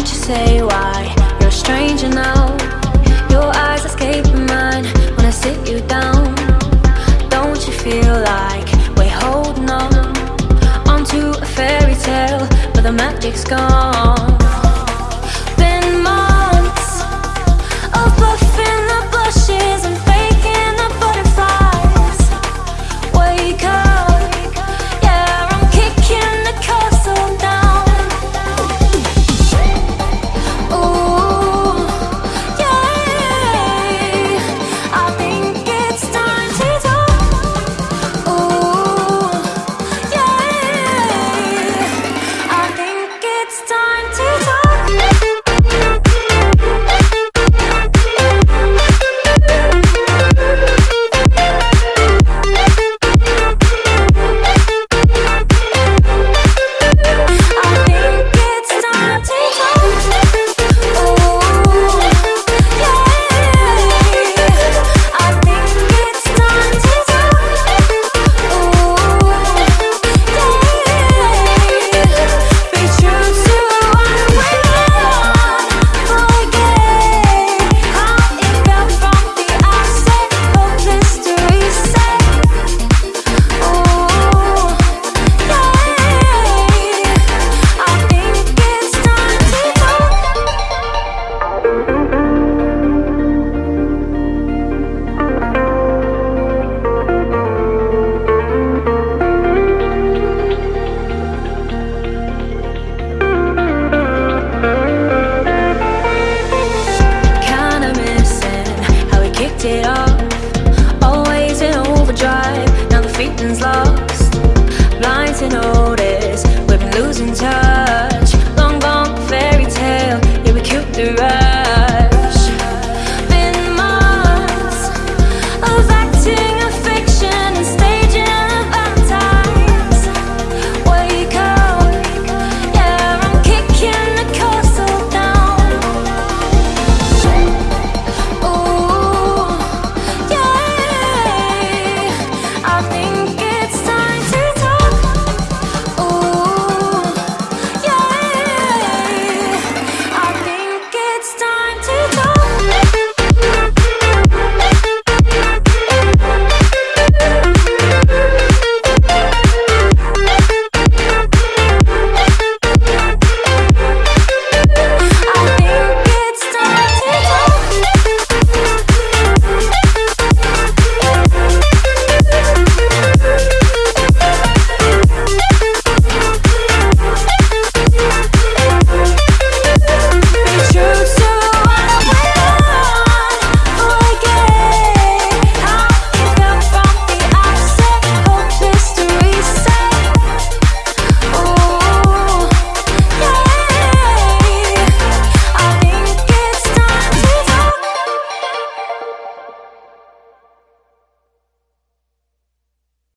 Won't you say why you're a stranger now? Your eyes escape mine when I sit you down. Don't you feel like we're holding on onto a fairy tale, but the magic's gone? kicked it off Always in overdrive, now the feeling's lost. Blind to notice, we've been losing touch. Long gone fairy tale, yeah we killed the rush